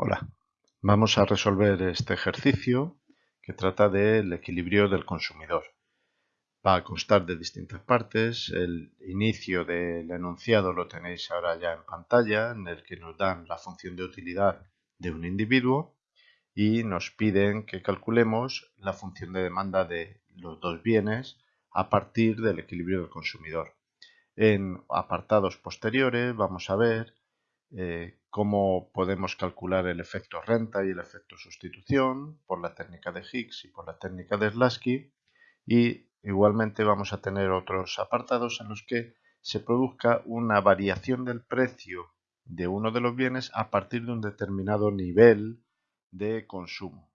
Hola, vamos a resolver este ejercicio que trata del equilibrio del consumidor. Va a constar de distintas partes. El inicio del enunciado lo tenéis ahora ya en pantalla, en el que nos dan la función de utilidad de un individuo y nos piden que calculemos la función de demanda de los dos bienes a partir del equilibrio del consumidor. En apartados posteriores vamos a ver eh, cómo podemos calcular el efecto renta y el efecto sustitución por la técnica de Higgs y por la técnica de Slasky y igualmente vamos a tener otros apartados en los que se produzca una variación del precio de uno de los bienes a partir de un determinado nivel de consumo.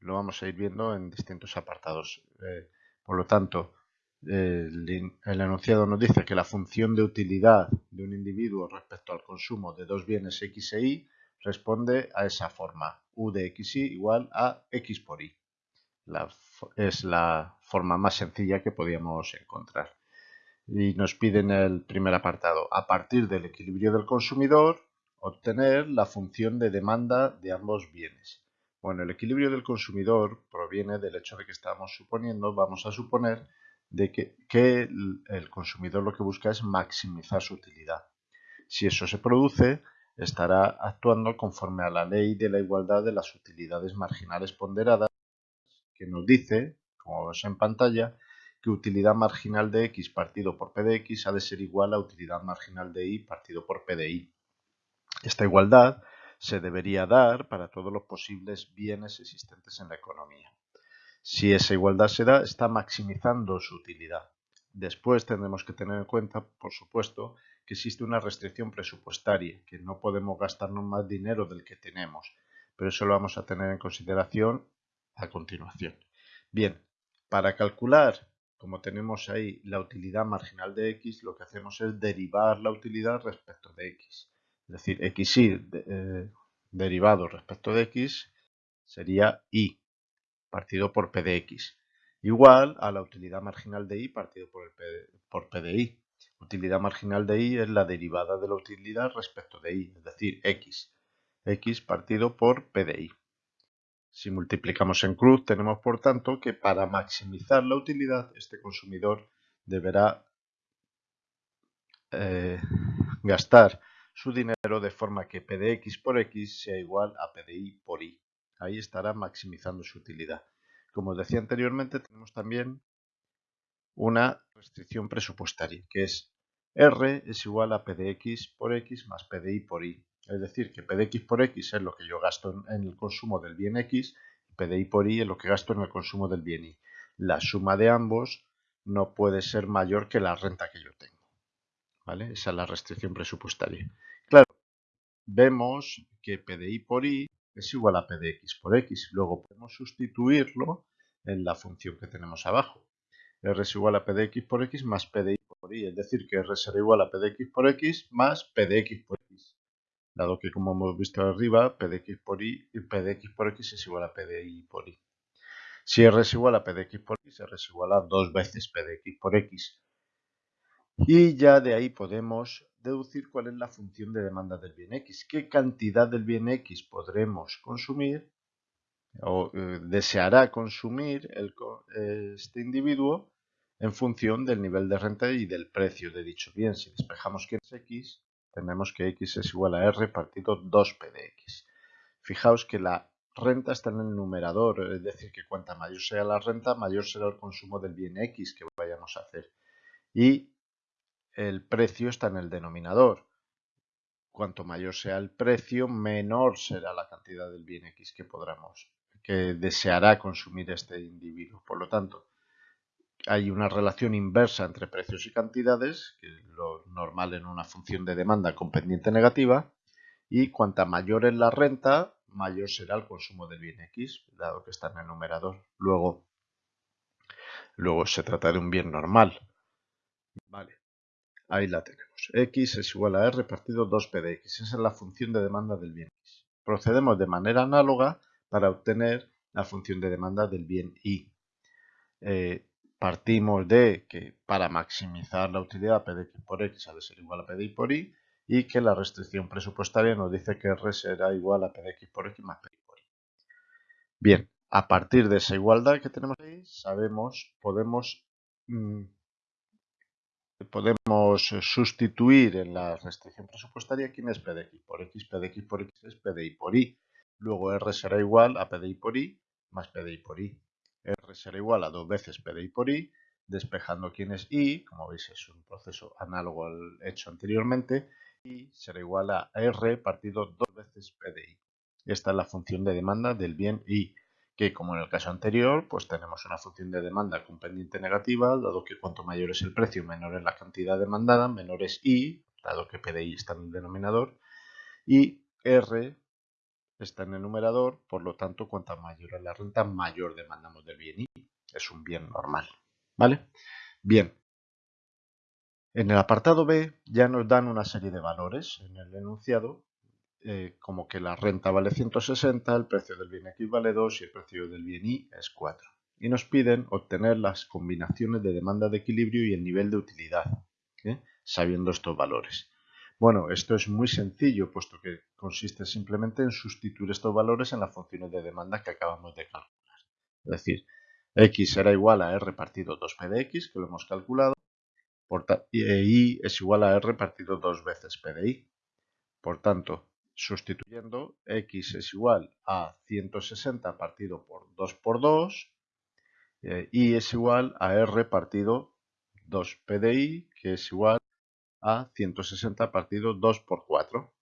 Lo vamos a ir viendo en distintos apartados. Eh, por lo tanto, el, enunciado nos dice que la función de utilidad de un individuo respecto al consumo de dos bienes X e Y responde a esa forma. U de XY igual a X por Y. es la forma más sencilla que podíamos encontrar. Y nos piden el primer apartado, a partir del equilibrio del consumidor, obtener la función de demanda de ambos bienes. Bueno, el equilibrio del consumidor proviene del hecho de que estamos suponiendo, vamos a suponer, de que, el consumidor lo que busca es maximizar su utilidad. Si eso se produce, estará actuando conforme a la ley de la igualdad de las utilidades marginales ponderadas, que nos dice, como vemos en pantalla, que utilidad marginal de x partido por p de x ha de ser igual a utilidad marginal de y partido por p de y. Esta igualdad se debería dar para todos los posibles bienes existentes en la economía. Si esa igualdad se da, está maximizando su utilidad. Después tendremos que tener en cuenta, por supuesto, que existe una restricción presupuestaria, que no podemos gastarnos más dinero del que tenemos, pero eso lo vamos a tener en consideración a continuación. Bien, para calcular, como tenemos ahí la utilidad marginal de x, lo que hacemos es derivar la utilidad respecto de x. Es decir, xy eh, derivado respecto de x sería y partido por P de X, igual a la utilidad marginal de Y partido por, el P, por P de Y. Utilidad marginal de Y es la derivada de la utilidad respecto de Y, es decir, X. X partido por P de Y. Si multiplicamos en cruz, tenemos por tanto que para maximizar la utilidad, este consumidor deberá eh, gastar su dinero de forma que P de X por X sea igual a P de Y por Y ahí estará maximizando su utilidad. Como os decía anteriormente, tenemos también una restricción presupuestaria, que es R es igual a P de X por X más P de Y por Y. Es decir, que P de X por X es lo que yo gasto en el consumo del bien X, y P de Y por Y es lo que gasto en el consumo del bien Y. La suma de ambos no puede ser mayor que la renta que yo tengo. ¿Vale? Esa es la restricción presupuestaria. Claro, vemos que P de Y por Y es igual a p de x por x. Luego podemos sustituirlo en la función que tenemos abajo. r es igual a p de x por x más p de y por y. Es decir, que r será igual a p de x por x más p de x por x. Dado que, como hemos visto arriba, p de x por y, p de x por x es igual a p de y por y. Si r es igual a p de x por x, r es igual a dos veces p de x por x. Y ya de ahí podemos deducir cuál es la función de demanda del bien X. ¿Qué cantidad del bien X podremos consumir o eh, deseará consumir este individuo en función del nivel de renta y del precio de dicho bien? Si despejamos que es X, tenemos que X es igual a R partido 2P de X. Fijaos que la renta está en el numerador, es decir, que cuanta mayor sea la renta, mayor será el consumo del bien X que vayamos a hacer. Y el precio está en el denominador. Cuanto mayor sea el precio, menor será la cantidad del bien X que podremos, que deseará consumir este individuo. Por lo tanto, hay una relación inversa entre precios y cantidades, que es lo normal en una función de demanda con pendiente negativa, y cuanta mayor es la renta, mayor será el consumo del bien X, dado que está en el numerador. Luego, luego se trata de un bien normal. Vale. Ahí la tenemos. X es igual a R partido 2P de X. Esa es la función de demanda del bien X. Procedemos de manera análoga para obtener la función de demanda del bien Y. Eh, partimos de que para maximizar la utilidad P de X por X ha de ser igual a P de Y por Y y que la restricción presupuestaria nos dice que R será igual a P de X por X más P por Y. Bien, a partir de esa igualdad que tenemos ahí, sabemos, podemos, mm, podemos sustituir en la restricción presupuestaria quién es P de X por X, P de X por X es P de Y por Y. Luego R será igual a P de Y por Y más P de Y por Y. R será igual a dos veces P de Y por Y despejando quién es y, como veis es un proceso análogo al hecho anteriormente, y será igual a r partido dos veces p de i. Esta es la función de demanda del bien y, que como en el caso anterior, pues tenemos una función de demanda con pendiente negativa, dado que cuanto mayor es el precio, menor es la cantidad demandada, menor es i, dado que p de i está en el denominador, y r está en el numerador, por lo tanto, cuanto mayor es la renta, mayor demandamos del bien y. Es un bien normal. ¿Vale? Bien. En el apartado B ya nos dan una serie de valores en el enunciado, eh, como que la renta vale 160, el precio del bien X vale 2 y el precio del bien Y es 4. Y nos piden obtener las combinaciones de demanda de equilibrio y el nivel de utilidad, ¿eh? sabiendo estos valores. Bueno, esto es muy sencillo, puesto que consiste simplemente en sustituir estos valores en las funciones de demanda que acabamos de calcular. Es decir, x será igual a r partido 2p de x, que lo hemos calculado, y e y es igual a r partido 2 veces p de y. Por tanto, sustituyendo, x es igual a 160 partido por 2 por 2, y es igual a r partido 2p de y, que es igual a 160 partido 2 por 4.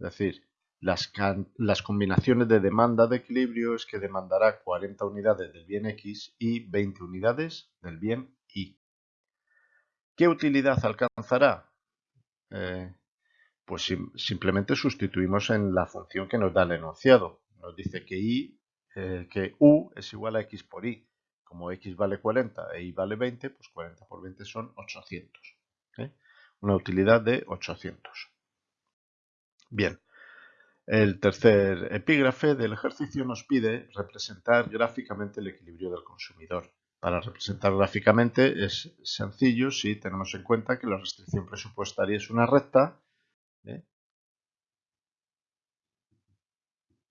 Es decir, las, combinaciones de demanda de equilibrio es que demandará 40 unidades del bien X y 20 unidades del bien Y. ¿Qué utilidad alcanzará? Eh, pues simplemente sustituimos en la función que nos da el enunciado. Nos dice que, eh, que U es igual a X por Y. Como X vale 40 e Y vale 20, pues 40 por 20 son 800. ¿eh? Una utilidad de 800. Bien, el tercer epígrafe del ejercicio nos pide representar gráficamente el equilibrio del consumidor. Para representar gráficamente es sencillo si tenemos en cuenta que la restricción presupuestaria es una recta ¿eh?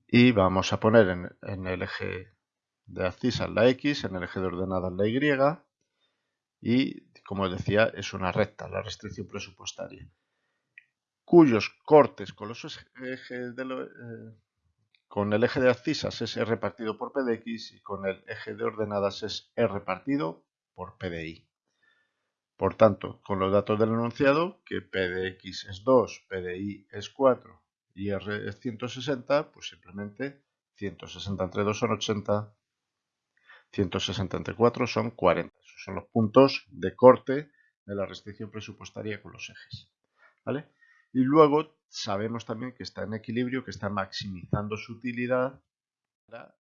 y vamos a poner en, el eje de abscisas la X, en el eje de ordenadas la Y y como decía es una recta la restricción presupuestaria cuyos cortes con los ejes de eh, el eje de abscisas es R partido por P de X y con el eje de ordenadas es R partido por P de Y. Por tanto, con los datos del enunciado, que P de X es 2, P de Y es 4 y R es 160, pues simplemente 160 entre 2 son 80, 160 entre 4 son 40. Esos son los puntos de corte de la restricción presupuestaria con los ejes. ¿Vale? Y luego sabemos también que está en equilibrio, que está maximizando su utilidad para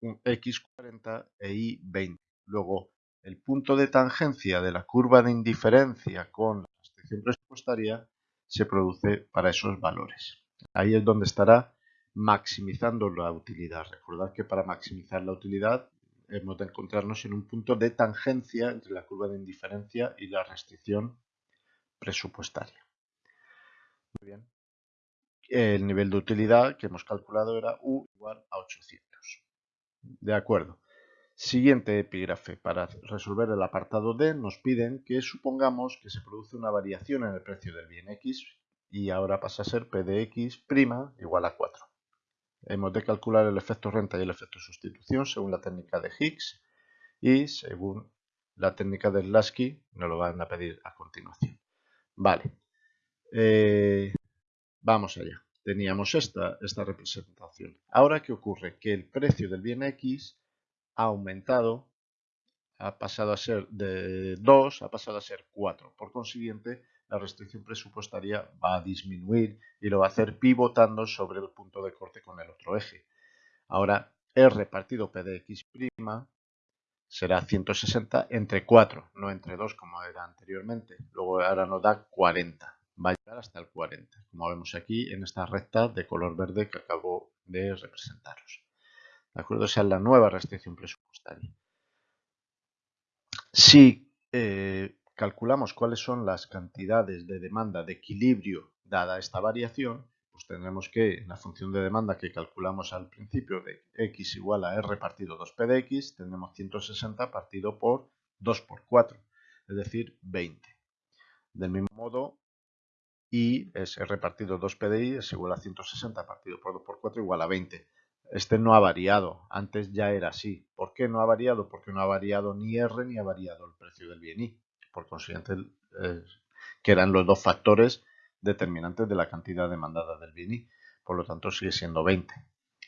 un x40 e y20. Luego, el punto de tangencia de la curva de indiferencia con la restricción presupuestaria se produce para esos valores. Ahí es donde estará maximizando la utilidad. Recordad que para maximizar la utilidad hemos de encontrarnos en un punto de tangencia entre la curva de indiferencia y la restricción presupuestaria. Muy bien. El nivel de utilidad que hemos calculado era U igual a 800. De acuerdo. Siguiente epígrafe. Para resolver el apartado D nos piden que supongamos que se produce una variación en el precio del bien X y ahora pasa a ser P de X' igual a 4. Hemos de calcular el efecto renta y el efecto sustitución según la técnica de Higgs y según la técnica de Lasky nos lo van a pedir a continuación. Vale. Eh, vamos allá. Teníamos esta, esta representación. Ahora, ¿qué ocurre? Que el precio del bien X ha aumentado, ha pasado a ser de 2, ha pasado a ser 4. Por consiguiente, la restricción presupuestaria va a disminuir y lo va a hacer pivotando sobre el punto de corte con el otro eje. Ahora, R partido P de X' será 160 entre 4, no entre 2 como era anteriormente. Luego ahora nos da 40 va a llegar hasta el 40, como vemos aquí en esta recta de color verde que acabo de representaros. ¿De acuerdo? Esa es la nueva restricción presupuestaria. Si eh, calculamos cuáles son las cantidades de demanda de equilibrio dada esta variación, pues tendremos que en la función de demanda que calculamos al principio de x igual a r partido 2p de x, tendremos 160 partido por 2 por 4, es decir, 20. Del mismo modo, y es r partido 2p de y es igual a 160 partido por 2 por 4 igual a 20. Este no ha variado, antes ya era así. ¿Por qué no ha variado? Porque no ha variado ni R ni ha variado el precio del bien Y. Por consiguiente, eh, que eran los dos factores determinantes de la cantidad demandada del bien Y. Por lo tanto, sigue siendo 20.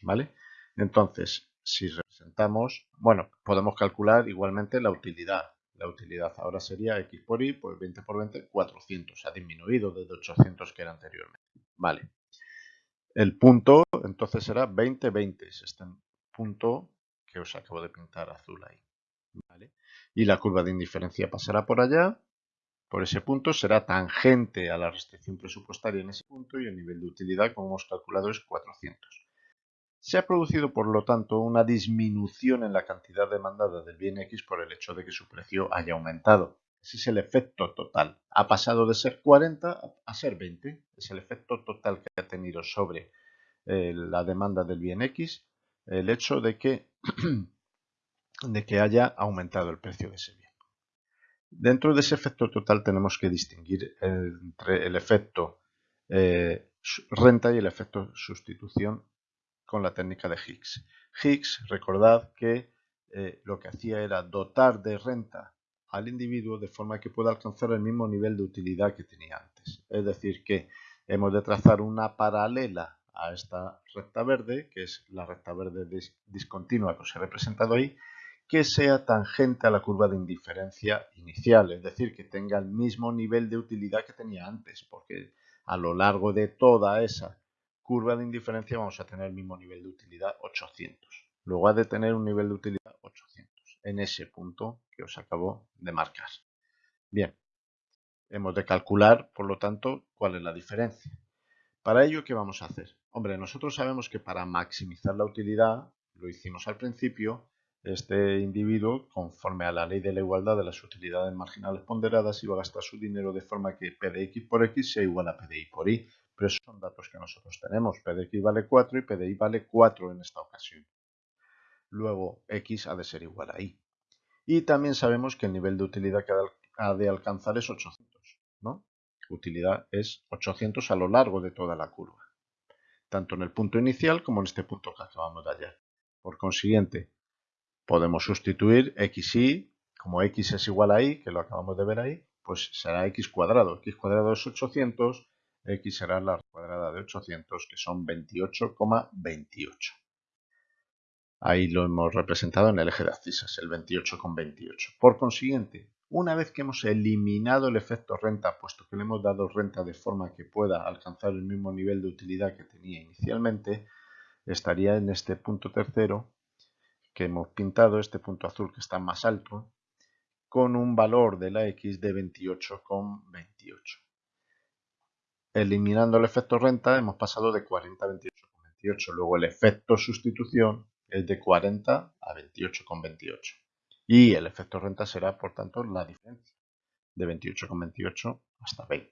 ¿Vale? Entonces, si representamos, bueno, podemos calcular igualmente la utilidad. La utilidad ahora sería x por y, pues 20 por 20, 400. Ha disminuido desde 800 que era anteriormente. Vale. El punto entonces será 20, 20. Es este punto que os acabo de pintar azul ahí. Y la curva de indiferencia pasará por allá. Por ese punto será tangente a la restricción presupuestaria en ese punto y el nivel de utilidad, como hemos calculado, es 400. Se ha producido, por lo tanto, una disminución en la cantidad demandada del bien X por el hecho de que su precio haya aumentado. Ese es el efecto total. Ha pasado de ser 40 a ser 20. Es el efecto total que ha tenido sobre eh, la demanda del bien X el hecho de que, de que haya aumentado el precio de ese bien. Dentro de ese efecto total tenemos que distinguir entre el efecto eh, renta y el efecto sustitución con la técnica de Higgs. Higgs, recordad que eh, lo que hacía era dotar de renta al individuo de forma que pueda alcanzar el mismo nivel de utilidad que tenía antes. Es decir, que hemos de trazar una paralela a esta recta verde, que es la recta verde discontinua que os he representado ahí, que sea tangente a la curva de indiferencia inicial, es decir, que tenga el mismo nivel de utilidad que tenía antes, porque a lo largo de toda esa curva de indiferencia vamos a tener el mismo nivel de utilidad 800. Luego ha de tener un nivel de utilidad 800 en ese punto que os acabo de marcar. Bien, hemos de calcular, por lo tanto, cuál es la diferencia. Para ello, ¿qué vamos a hacer? Hombre, nosotros sabemos que para maximizar la utilidad, lo hicimos al principio, este individuo, conforme a la ley de la igualdad de las utilidades marginales ponderadas, iba a gastar su dinero de forma que P de X por X sea igual a P de Y por Y. Pero esos son datos que nosotros tenemos. P de X vale 4 y P de Y vale 4 en esta ocasión. Luego, X ha de ser igual a Y. Y también sabemos que el nivel de utilidad que ha de alcanzar es 800. ¿no? Utilidad es 800 a lo largo de toda la curva. Tanto en el punto inicial como en este punto que acabamos de hallar. Por consiguiente, podemos sustituir xy, como x es igual a y, que lo acabamos de ver ahí, pues será x cuadrado. x cuadrado es 800, x será la cuadrada de 800, que son 28,28. Ahí lo hemos representado en el eje de abscisas, el 28,28. Por consiguiente, una vez que hemos eliminado el efecto renta, puesto que le hemos dado renta de forma que pueda alcanzar el mismo nivel de utilidad que tenía inicialmente, estaría en este punto tercero que hemos pintado, este punto azul que está más alto, con un valor de la x de 28,28. Eliminando el efecto renta hemos pasado de 40 a 28,28. Luego el efecto sustitución es de 40 a 28,28. Y el efecto renta será, por tanto, la diferencia de 28,28 hasta 20.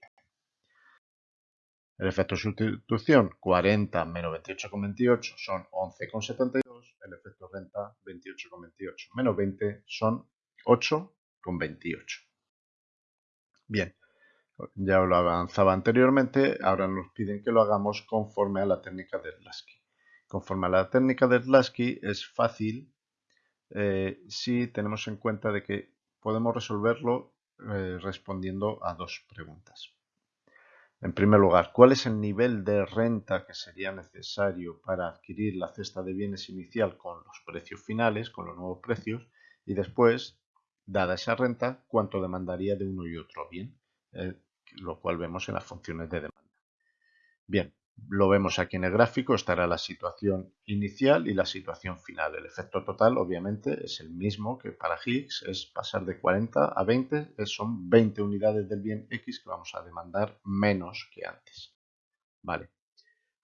El efecto sustitución 40 menos 28,28 son 11,72. El efecto renta 28,28 menos 20 son 8,28. Bien, ya lo avanzaba anteriormente, ahora nos piden que lo hagamos conforme a la técnica de Lasky. Conforme a la técnica de Lasky es fácil eh, si tenemos en cuenta de que podemos resolverlo eh, respondiendo a dos preguntas. En primer lugar, ¿cuál es el nivel de renta que sería necesario para adquirir la cesta de bienes inicial con los precios finales, con los nuevos precios? Y después, dada esa renta, ¿cuánto demandaría de uno y otro bien? Eh, lo cual vemos en las funciones de demanda. Bien, lo vemos aquí en el gráfico, estará la situación inicial y la situación final. El efecto total obviamente es el mismo que para Higgs, es pasar de 40 a 20, son 20 unidades del bien X que vamos a demandar menos que antes. Vale.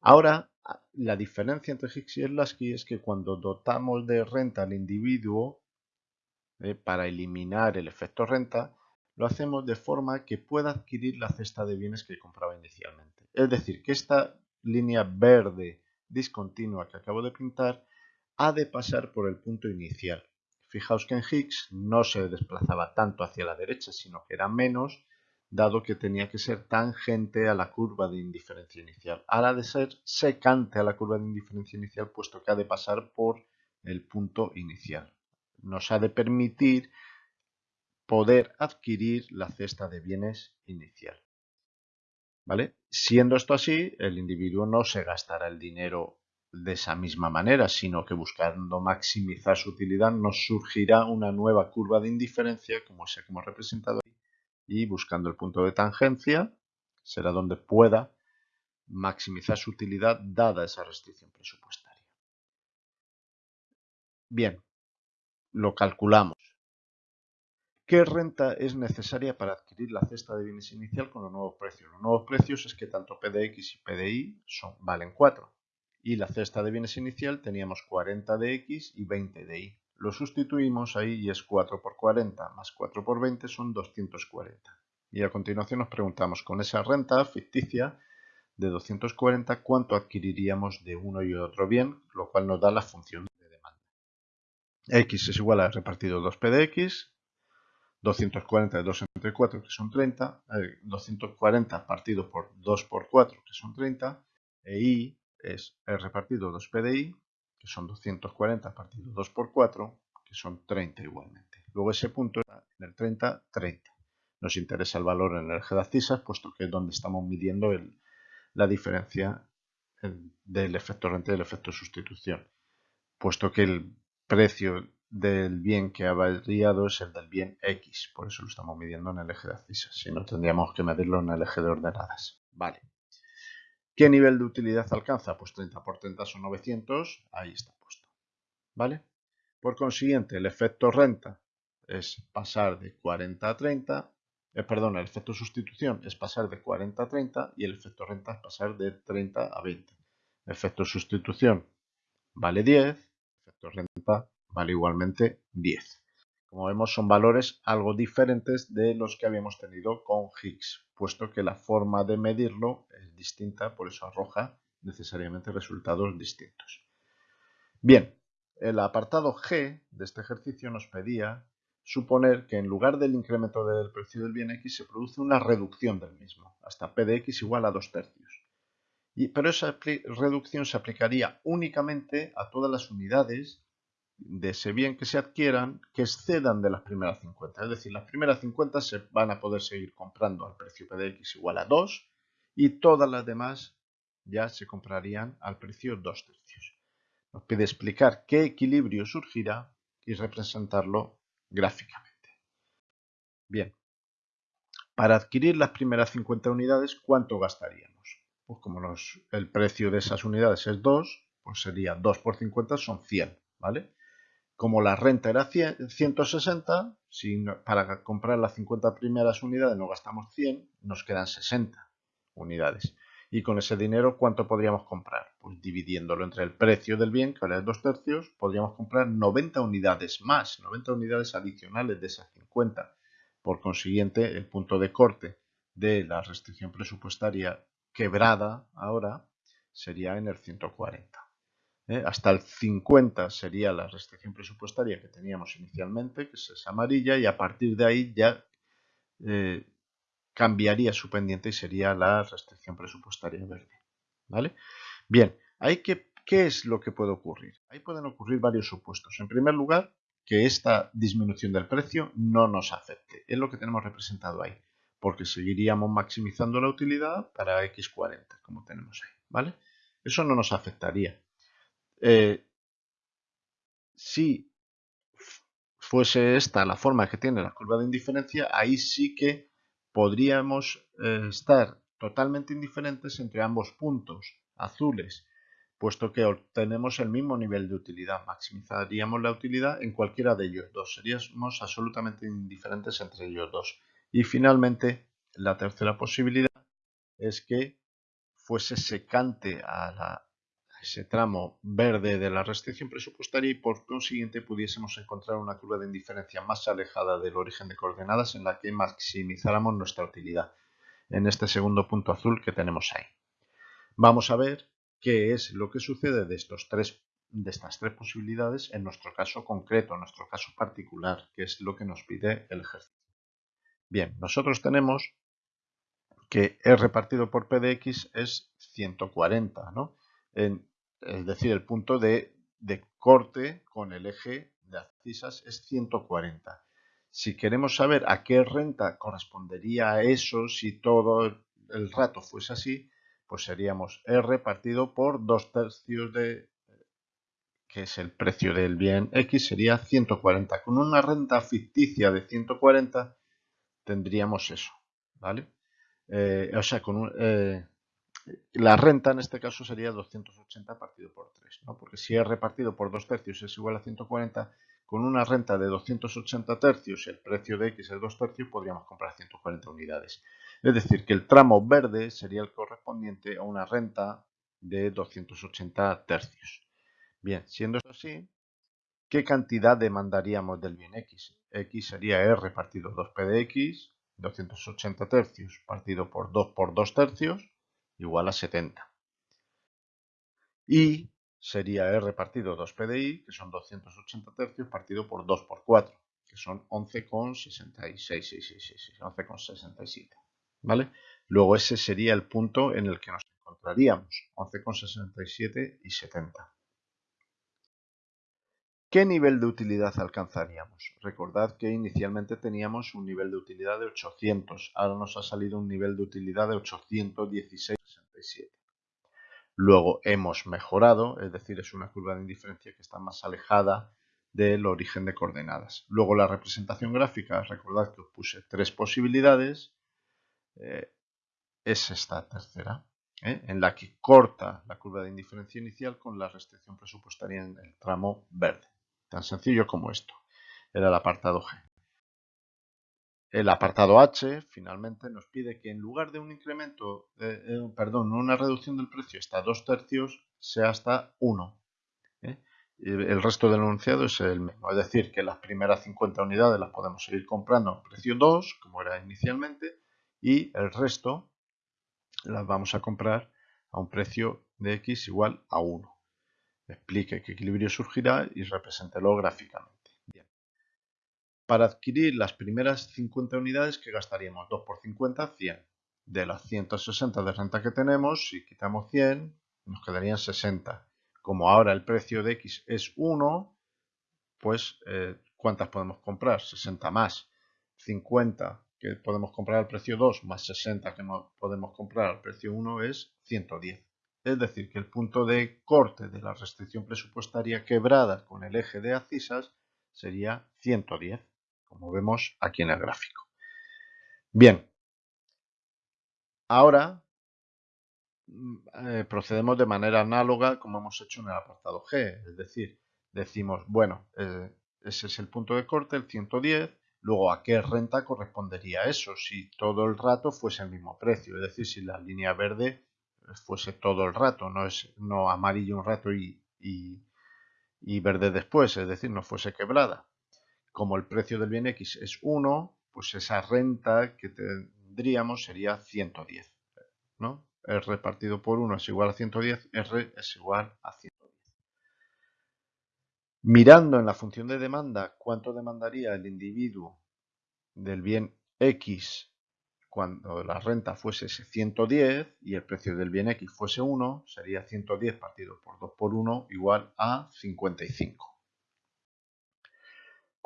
Ahora, la diferencia entre Higgs y el Lasky es que cuando dotamos de renta al individuo, eh, para eliminar el efecto renta, lo hacemos de forma que pueda adquirir la cesta de bienes que compraba inicialmente. Es decir, que esta línea verde discontinua que acabo de pintar ha de pasar por el punto inicial. Fijaos que en Higgs no se desplazaba tanto hacia la derecha, sino que era menos, dado que tenía que ser tangente a la curva de indiferencia inicial. Ahora de ser secante a la curva de indiferencia inicial, puesto que ha de pasar por el punto inicial. Nos ha de permitir poder adquirir la cesta de bienes inicial. ¿Vale? Siendo esto así, el individuo no se gastará el dinero de esa misma manera, sino que buscando maximizar su utilidad nos surgirá una nueva curva de indiferencia, como se como representado ahí, y buscando el punto de tangencia será donde pueda maximizar su utilidad dada esa restricción presupuestaria. Bien, lo calculamos. ¿Qué renta es necesaria para adquirir la cesta de bienes inicial con los nuevos precios? Los nuevos precios es que tanto PDX y PDI son, valen 4. Y la cesta de bienes inicial teníamos 40 de X y 20 de Y. Lo sustituimos ahí y es 4 por 40 más 4 por 20 son 240. Y a continuación nos preguntamos, con esa renta ficticia de 240, ¿cuánto adquiriríamos de uno y otro bien? Lo cual nos da la función de demanda. X es igual a repartido 2P de X 240 de 2 entre 4, que son 30, 240 partido por 2 por 4, que son 30, e i es el repartido 2 PDI, que son 240 partido 2 por 4, que son 30 igualmente. Luego ese punto está en el 30, 30. Nos interesa el valor en de abscisas, puesto que es donde estamos midiendo la diferencia del efecto renta y del efecto sustitución. Puesto que el precio del bien que ha variado es el del bien X, por eso lo estamos midiendo en el eje de abscisas, si no tendríamos que medirlo en el eje de ordenadas. Vale. ¿Qué nivel de utilidad alcanza? Pues 30 por 30 son 900, ahí está puesto. ¿Vale? Por consiguiente, el efecto renta es pasar de 40 a 30, eh, perdón, el efecto sustitución es pasar de 40 a 30 y el efecto renta es pasar de 30 a 20. efecto sustitución vale 10, efecto renta vale igualmente 10. Como vemos son valores algo diferentes de los que habíamos tenido con Higgs, puesto que la forma de medirlo es distinta, por eso arroja necesariamente resultados distintos. Bien, el apartado G de este ejercicio nos pedía suponer que en lugar del incremento del precio del bien X se produce una reducción del mismo, hasta P de X igual a 2 tercios. Pero esa reducción se aplicaría únicamente a todas las unidades de ese bien que se adquieran que excedan de las primeras 50. Es decir, las primeras 50 se van a poder seguir comprando al precio PDX igual a 2 y todas las demás ya se comprarían al precio 2 tercios. Nos pide explicar qué equilibrio surgirá y representarlo gráficamente. Bien, para adquirir las primeras 50 unidades, ¿cuánto gastaríamos? Pues como el precio de esas unidades es 2, pues sería 2 por 50 son 100, ¿vale? Como la renta era 160, si para comprar las 50 primeras unidades no gastamos 100, nos quedan 60 unidades. Y con ese dinero, ¿cuánto podríamos comprar? Pues dividiéndolo entre el precio del bien, que ahora es 2 tercios, podríamos comprar 90 unidades más, 90 unidades adicionales de esas 50. Por consiguiente, el punto de corte de la restricción presupuestaria quebrada ahora sería en el 140. ¿Eh? Hasta el 50 sería la restricción presupuestaria que teníamos inicialmente, que es amarilla, y a partir de ahí ya eh, cambiaría su pendiente y sería la restricción presupuestaria verde. ¿Vale? Bien, ¿hay que, ¿qué es lo que puede ocurrir? Ahí pueden ocurrir varios supuestos. En primer lugar, que esta disminución del precio no nos afecte. Es lo que tenemos representado ahí, porque seguiríamos maximizando la utilidad para X40, como tenemos ahí. ¿Vale? Eso no nos afectaría. Eh, si fuese esta la forma que tiene la curva de indiferencia, ahí sí que podríamos eh, estar totalmente indiferentes entre ambos puntos azules, puesto que obtenemos el mismo nivel de utilidad. Maximizaríamos la utilidad en cualquiera de ellos dos. Seríamos absolutamente indiferentes entre ellos dos. Y finalmente, la tercera posibilidad es que fuese secante a la ese tramo verde de la restricción presupuestaria y por consiguiente pudiésemos encontrar una curva de indiferencia más alejada del origen de coordenadas en la que maximizáramos nuestra utilidad en este segundo punto azul que tenemos ahí. Vamos a ver qué es lo que sucede de, estos tres, de estas tres posibilidades en nuestro caso concreto, en nuestro caso particular, que es lo que nos pide el ejercicio. Bien, nosotros tenemos que R partido por P de X es 140, ¿no? Es decir, el punto de, corte con el eje de abscisas es 140. Si queremos saber a qué renta correspondería eso si todo el rato fuese así, pues seríamos R partido por 2 tercios de, que es el precio del bien X, sería 140. Con una renta ficticia de 140 tendríamos eso, ¿vale? Eh, o sea, con eh, la renta en este caso sería 280 partido por 3, ¿no? porque si es repartido por 2 tercios es igual a 140, con una renta de 280 tercios el precio de X es 2 tercios, podríamos comprar 140 unidades. Es decir, que el tramo verde sería el correspondiente a una renta de 280 tercios. Bien, siendo así, ¿qué cantidad demandaríamos del bien X? X sería R partido 2P de X, 280 tercios partido por 2 por 2 tercios, igual a 70. Y sería R partido 2 PDI, que son 280 tercios, partido por 2 por 4, que son 11,66, 11,67. ¿Vale? Luego ese sería el punto en el que nos encontraríamos, 11,67 y 70. ¿Qué nivel de utilidad alcanzaríamos? Recordad que inicialmente teníamos un nivel de utilidad de 800, ahora nos ha salido un nivel de utilidad de 816,67. Luego hemos mejorado, es decir, es una curva de indiferencia que está más alejada del origen de coordenadas. Luego la representación gráfica, recordad que os puse tres posibilidades, eh, es esta tercera. ¿eh? en la que corta la curva de indiferencia inicial con la restricción presupuestaria en el tramo verde. Tan sencillo como esto. Era el apartado G. El apartado H finalmente nos pide que en lugar de un incremento, eh, eh, perdón, una reducción del precio hasta 2 tercios, sea hasta 1. ¿eh? El resto del enunciado es el mismo, es decir, que las primeras 50 unidades las podemos seguir comprando a precio 2, como era inicialmente, y el resto las vamos a comprar a un precio de X igual a 1 explique qué equilibrio surgirá y represéntelo gráficamente. Para adquirir las primeras 50 unidades, que gastaríamos? 2 por 50, 100. De las 160 de renta que tenemos, si quitamos 100, nos quedarían 60. Como ahora el precio de X es 1, pues eh, ¿cuántas podemos comprar? 60 más. 50 que podemos comprar al precio 2 más 60 que no podemos comprar al precio 1 es 110. Es decir, que el punto de corte de la restricción presupuestaria quebrada con el eje de abscisas sería 110, como vemos aquí en el gráfico. Bien, ahora mm, eh, procedemos de manera análoga como hemos hecho en el apartado G, es decir, decimos, bueno, eh, ese es el punto de corte, el 110, luego a qué renta correspondería eso si todo el rato fuese el mismo precio, es decir, si la línea verde fuese todo el rato, no es no amarillo un rato y, y, verde después, es decir, no fuese quebrada. Como el precio del bien X es 1, pues esa renta que tendríamos sería 110. ¿no? R partido por 1 es igual a 110, R es igual a 110. Mirando en la función de demanda cuánto demandaría el individuo del bien X cuando la renta fuese 110 y el precio del bien X fuese 1, sería 110 partido por 2 por 1 igual a 55.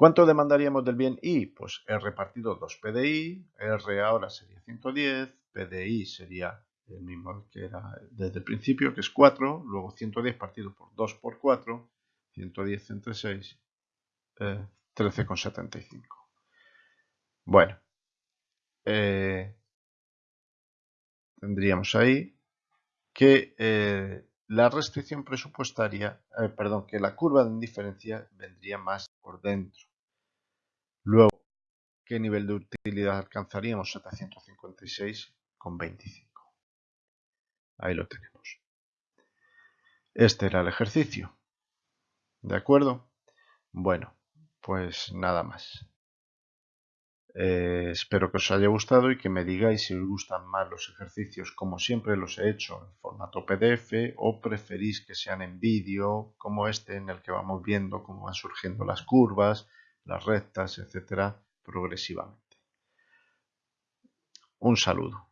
¿Cuánto demandaríamos del bien Y? Pues R partido 2 PDI, R ahora sería 110, PDI sería el mismo que era desde el principio, que es 4, luego 110 partido por 2 por 4, 110 entre 6, 13,75. Bueno, eh, tendríamos ahí que eh, la restricción presupuestaria, eh, perdón, que la curva de indiferencia vendría más por dentro. ¿Qué nivel de utilidad alcanzaríamos? 756,25. Ahí lo tenemos. Este era el ejercicio. ¿De acuerdo? Bueno, pues nada más. Eh, espero que os haya gustado y que me digáis si os gustan más los ejercicios como siempre los he hecho en formato PDF o preferís que sean en vídeo como este en el que vamos viendo cómo van surgiendo las curvas, las rectas, etcétera, progresivamente. Un saludo.